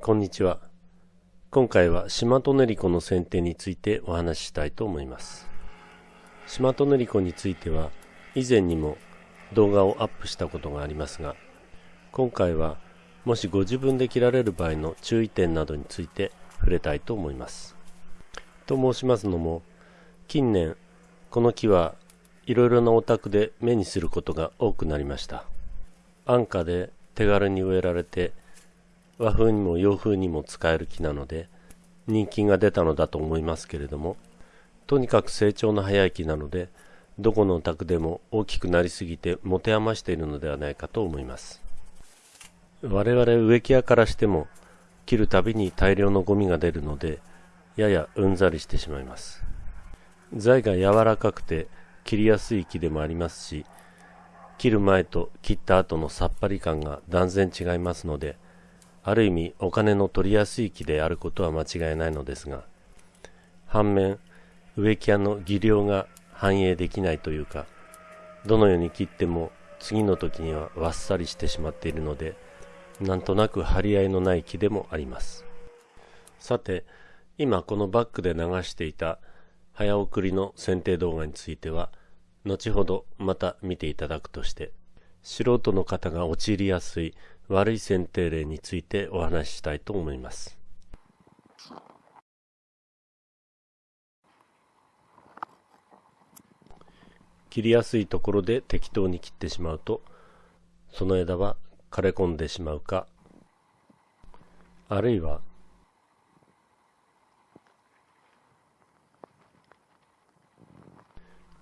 こんにちは。今回はシマトネリコの剪定についてお話ししたいと思います。シマトネリコについては以前にも動画をアップしたことがありますが、今回はもしご自分で切られる場合の注意点などについて触れたいと思います。と申しますのも、近年この木はいろいろなお宅で目にすることが多くなりました。安価で手軽に植えられて和風にも洋風にも使える木なので人気が出たのだと思いますけれどもとにかく成長の早い木なのでどこのお宅でも大きくなりすぎて持て余しているのではないかと思います。我々植木屋からしても切るたびに大量のゴミが出るのでややうんざりしてしまいます。材が柔らかくて切りやすい木でもありますし切る前と切った後のさっぱり感が断然違いますのである意味お金の取りやすい木であることは間違いないのですが反面植木屋の技量が反映できないというかどのように切っても次の時にはわっさりしてしまっているのでなんとなく張り合いのない木でもあります。さて今このバックで流していた早送りの剪定動画については後ほどまた見ていただくとして素人の方が陥りやすい悪い剪定例についてお話ししたいと思います。切りやすいところで適当に切ってしまうとその枝は枯れ込んでしまうかあるいは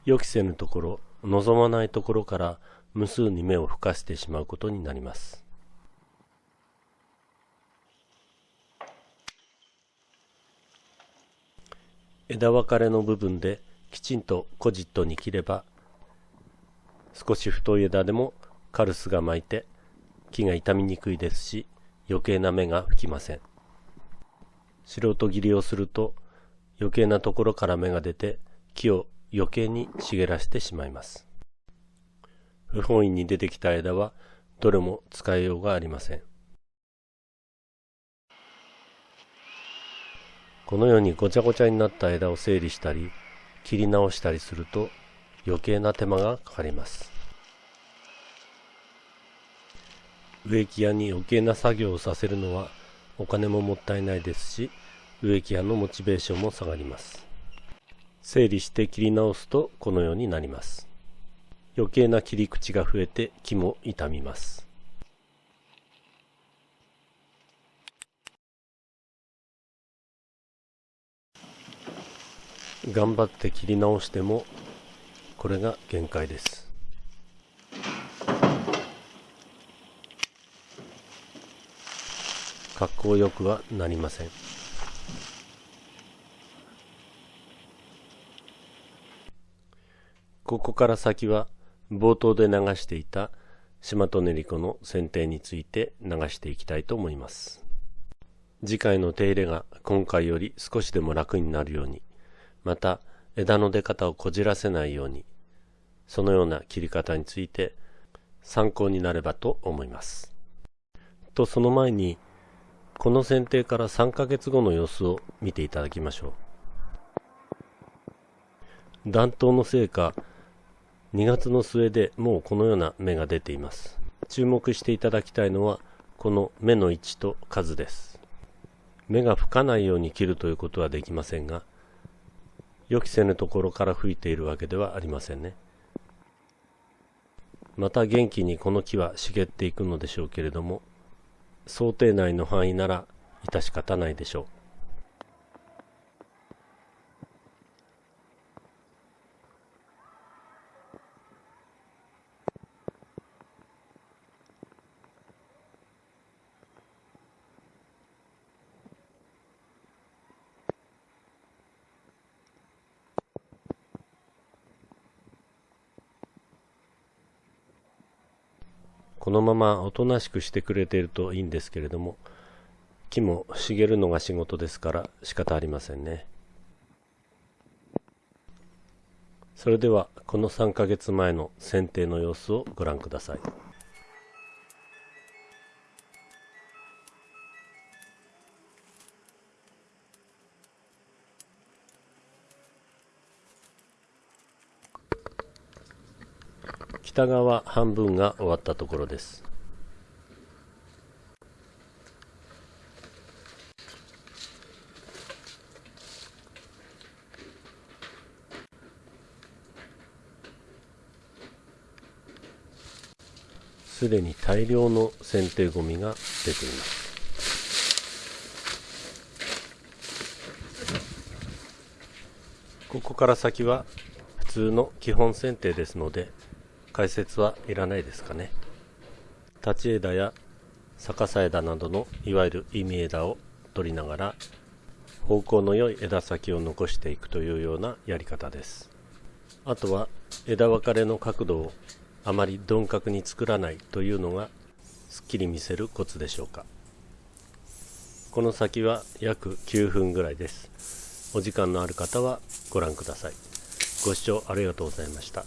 予期せぬところ望まないところから無数に目を吹かしてしまうことになります枝分かれの部分できちんとコジットに切れば少し太い枝でもカルスが巻いて木が傷みにくいですし余計な芽が吹きません。素人切りをすると余計なところから芽が出て木を余計に茂らせてしまいます。不本意に出てきた枝はどれも使いようがありません。このようにごちゃごちゃになった枝を整理したり切り直したりすると余計な手間がかかります。植木屋に余計な作業をさせるのはお金ももったいないですし植木屋のモチベーションも下がります。整理して切り直すとこのようになります。余計な切り口が増えて木も傷みます。頑張って切り直してもこれが限界です。格好よくはなりません。ここから先は冒頭で流していたシマトネリコの剪定について流していきたいと思います。次回の手入れが今回より少しでも楽になるようにまた枝の出方をこじらせないようにそのような切り方について参考になればと思います。とその前にこの剪定から3ヶ月後の様子を見ていただきましょう。暖冬のせいか2月の末でもうこのような芽が出ています。注目していただきたいのはこの芽の位置と数です。芽が吹かないように切るということはできませんが予期せぬところから吹いているわけではありませんね。また元気にこの木は茂っていくのでしょうけれども想定内の範囲なら致し方ないでしょう。このままおとなしくしてくれているといいんですけれども木も茂るのが仕事ですから仕方ありませんね。それではこの3ヶ月前の剪定の様子をご覧ください。北側半分が終わったところです。すでに大量の剪定ゴミが出ています。ここから先は普通の基本剪定ですので解説はいらないですかね。立ち枝や逆さ枝などのいわゆる意味枝を取りながら方向の良い枝先を残していくというようなやり方です。あとは枝分かれの角度をあまり鈍角に作らないというのがすっきり見せるコツでしょうか。この先は約9分ぐらいです。お時間のある方はご覧ください。ご視聴ありがとうございました。